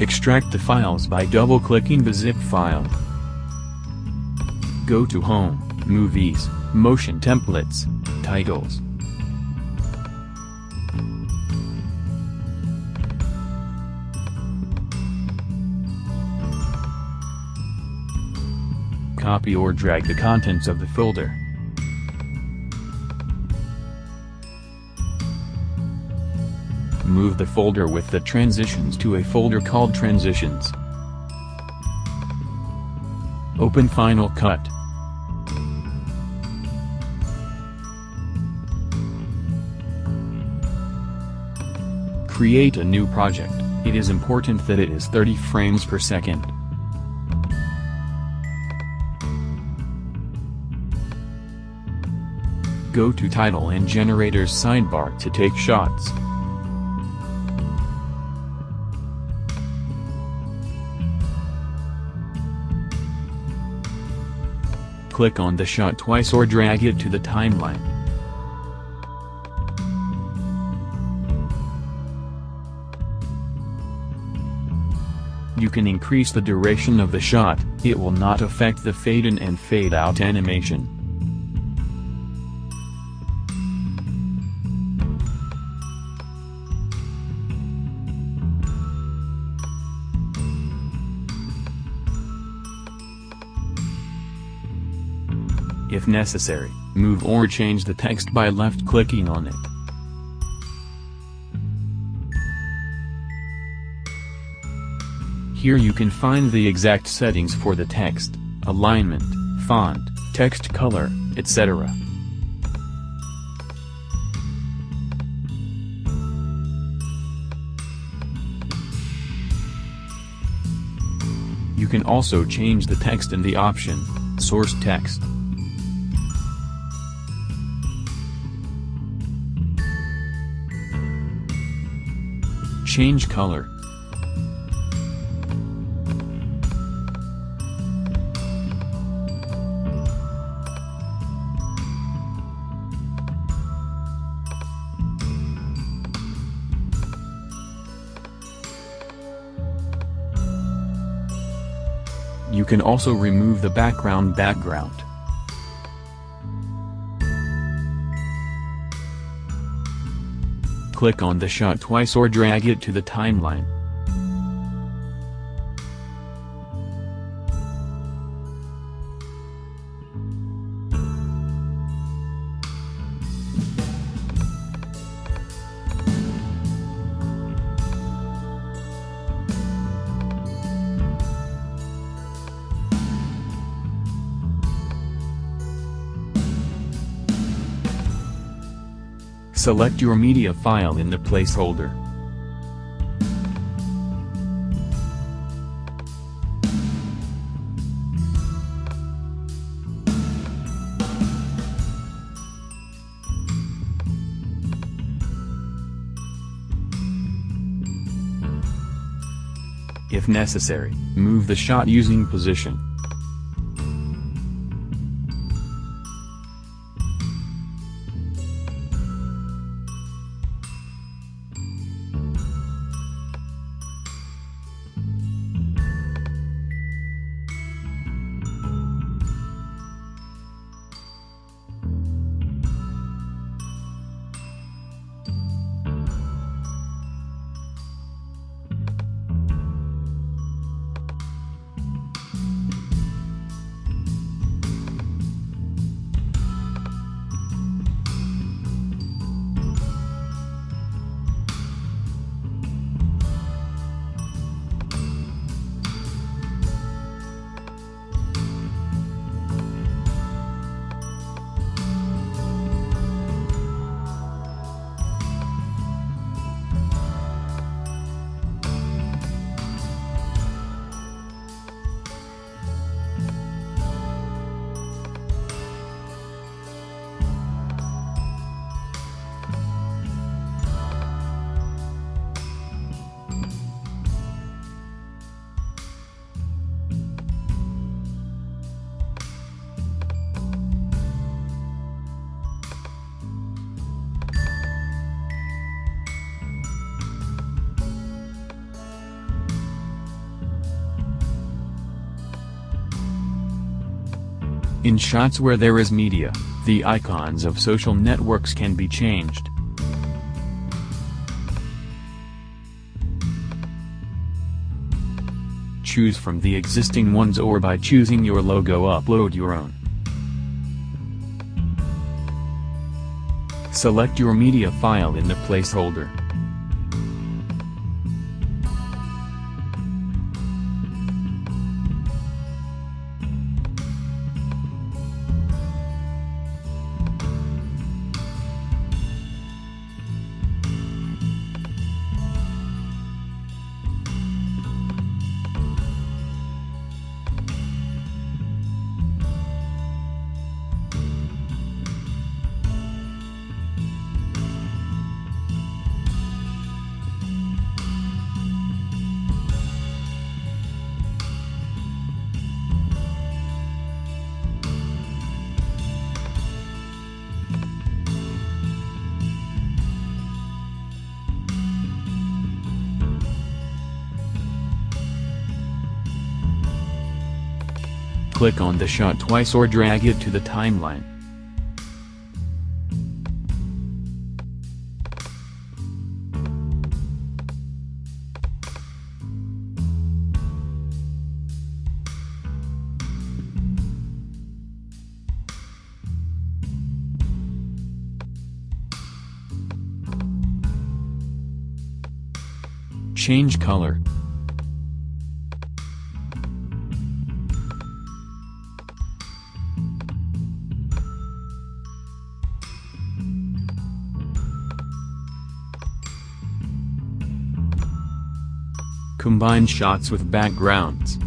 Extract the files by double-clicking the zip file. Go to Home, Movies, Motion Templates, Titles. Copy or drag the contents of the folder. Move the folder with the transitions to a folder called Transitions. Open Final Cut. Create a new project, it is important that it is 30 frames per second. Go to Title and Generators sidebar to take shots. Click on the shot twice or drag it to the timeline. You can increase the duration of the shot, it will not affect the fade in and fade out animation. If necessary, move or change the text by left-clicking on it. Here you can find the exact settings for the text, alignment, font, text color, etc. You can also change the text in the option, Source Text. Change color. You can also remove the background background. Click on the shot twice or drag it to the timeline. Select your media file in the placeholder. If necessary, move the shot using position. In shots where there is media, the icons of social networks can be changed. Choose from the existing ones or by choosing your logo upload your own. Select your media file in the placeholder. Click on the shot twice or drag it to the timeline. Change color. Combine shots with backgrounds.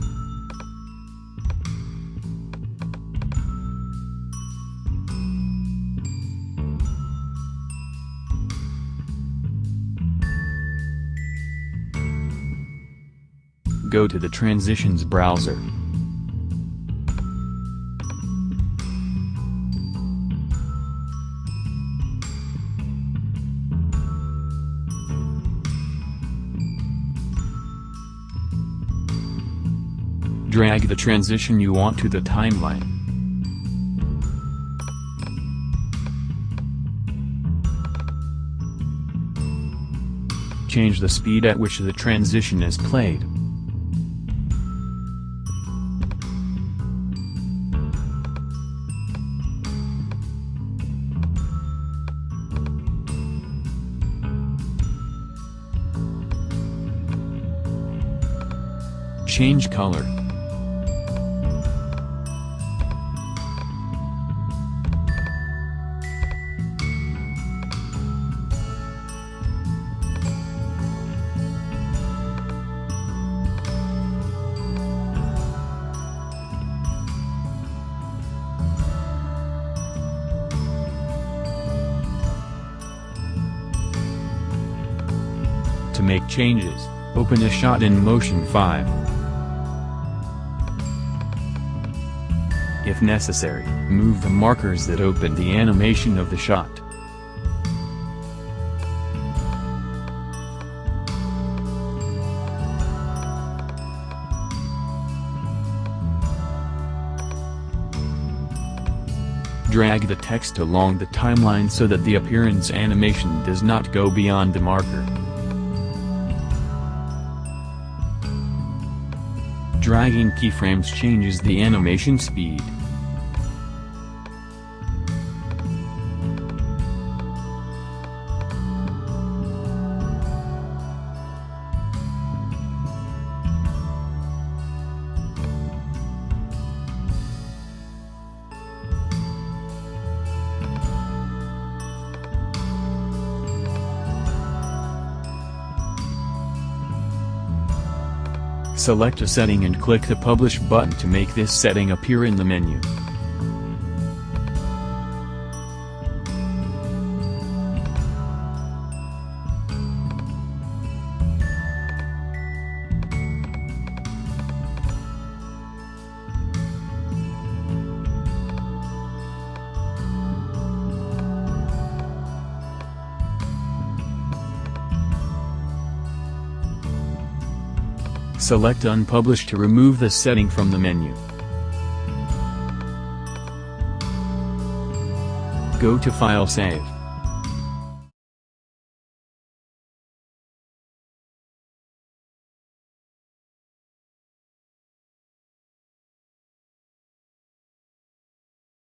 Go to the Transitions browser. Drag the transition you want to the timeline. Change the speed at which the transition is played. Change color. Make changes, open a shot in Motion 5. If necessary, move the markers that open the animation of the shot. Drag the text along the timeline so that the appearance animation does not go beyond the marker. Dragging keyframes changes the animation speed. Select a setting and click the Publish button to make this setting appear in the menu. select Unpublished to remove the setting from the menu. Go to File Save.